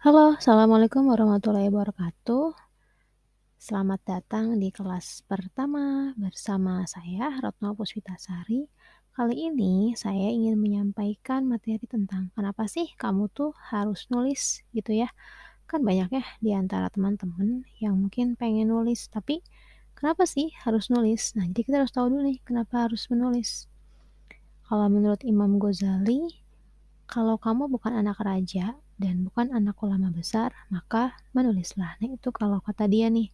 Halo, Assalamualaikum warahmatullahi wabarakatuh. Selamat datang di kelas pertama bersama saya Retno Puspitasari. Kali ini saya ingin menyampaikan materi tentang kenapa sih kamu tuh harus nulis gitu ya. Kan banyak ya di antara teman-teman yang mungkin pengen nulis, tapi kenapa sih harus nulis? Nah, jadi kita harus tahu dulu nih kenapa harus menulis. Kalau menurut Imam Ghazali, kalau kamu bukan anak raja dan bukan anak ulama besar, maka menulislah. Nah, itu kalau kata dia nih.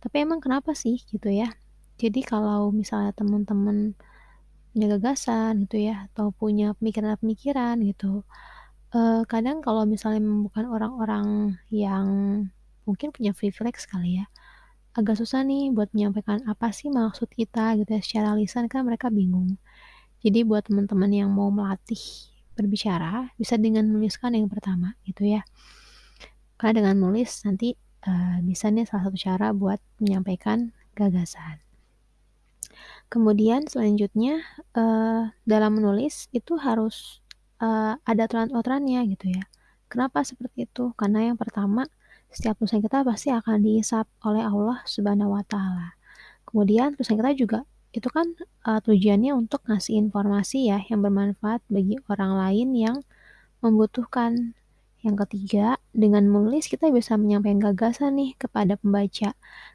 Tapi emang kenapa sih gitu ya? Jadi kalau misalnya teman-teman punya gagasan gitu ya, atau punya pemikiran-pemikiran gitu, eh, kadang kalau misalnya bukan orang-orang yang mungkin punya privilege kali ya, agak susah nih buat menyampaikan apa sih maksud kita gitu ya secara lisan kan mereka bingung. Jadi buat teman-teman yang mau melatih berbicara, bisa dengan menuliskan yang pertama gitu ya. Karena dengan nulis nanti, eee, bisa nih salah satu cara buat menyampaikan gagasan. Kemudian selanjutnya, eee, dalam menulis itu harus, eee, ada aturan-aturannya gitu ya. Kenapa seperti itu? Karena yang pertama, setiap tulisan kita pasti akan dihisab oleh Allah Subhanahu wa taala. Kemudian tulisan kita juga itu kan, eee, tujuannya untuk ngasih informasi ya yang bermanfaat bagi orang lain yang membutuhkan. Yang ketiga, dengan menulis kita bisa menyampaikan gagasan nih kepada pembaca.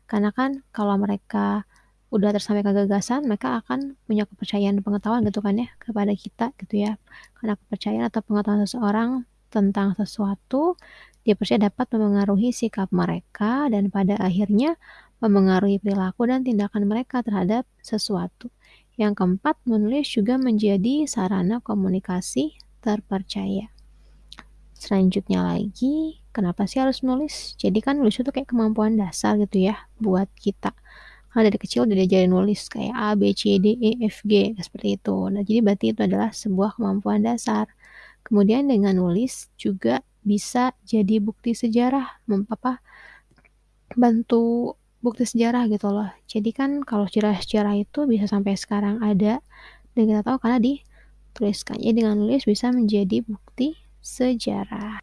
Karena kan kalau mereka udah tersampaikan gagasan, mereka akan punya kepercayaan dan pengetahuan gitu kan ya kepada kita gitu ya. Karena kepercayaan atau pengetahuan seseorang tentang sesuatu, dia percaya dapat memengaruhi sikap mereka dan pada akhirnya memengaruhi perilaku dan tindakan mereka terhadap sesuatu. Yang keempat, menulis juga menjadi sarana komunikasi terpercaya. Selanjutnya lagi, kenapa sih harus nulis? Jadi kan nulis itu kayak kemampuan dasar gitu ya buat kita. Karena dari kecil udah diajarin nulis kayak A, B, C, D, E, F, G, seperti itu. Nah, jadi berarti itu adalah sebuah kemampuan dasar. Kemudian dengan nulis juga bisa jadi bukti sejarah, mem apa, bantu bukti sejarah gitu loh. Jadi kan kalau sejarah-sejarah itu bisa sampai sekarang ada dan kita tahu karena dituliskan. Jadi dengan nulis bisa menjadi bukti sejarah.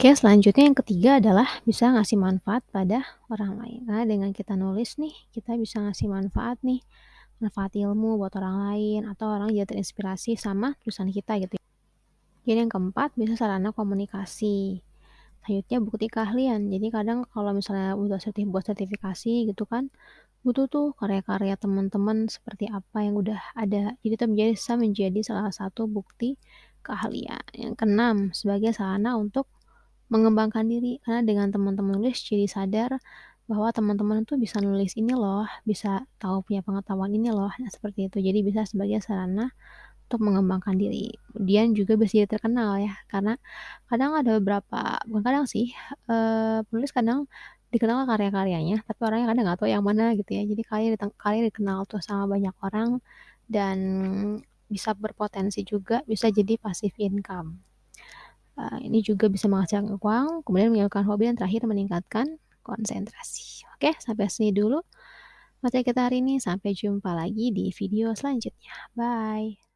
Oke, selanjutnya yang ketiga adalah bisa ngasih manfaat pada orang lain. Karena dengan kita nulis nih, kita bisa ngasih manfaat nih, manfaat ilmu buat orang lain atau orang jadi terinspirasi sama tulisan kita gitu. Jadi yang keempat bisa sarana komunikasi. Selanjutnya bukti keahlian. Jadi kadang kalau misalnya udah sertif buat sertifikasi gitu kan, butuh tuh karya-karya teman-teman seperti apa yang udah ada. Jadi itu menjadi bisa menjadi salah satu bukti keahlian. Yang keenam, sebagai sarana untuk mengembangkan diri. Karena dengan teman-teman nulis jadi sadar bahwa teman-teman tuh bisa nulis ini loh, bisa tahu punya pengetahuan ini loh. Nah, seperti itu. Jadi bisa sebagai sarana untuk mengembangkan diri. Kemudian juga bisa jadi terkenal ya, karena kadang ada beberapa bukan kadang sih, eee, penulis kadang dikenal karya-karyanya, tapi orangnya kadang nggak tahu yang mana gitu ya. Jadi karya karya dikenal tuh sama banyak orang dan bisa berpotensi juga bisa jadi passive income. Uh, ini juga bisa menghasilkan uang, kemudian menyalurkan hobi, dan terakhir meningkatkan konsentrasi. Oke, sampai sini dulu materi kita hari ini. Sampai jumpa lagi di video selanjutnya. Bye.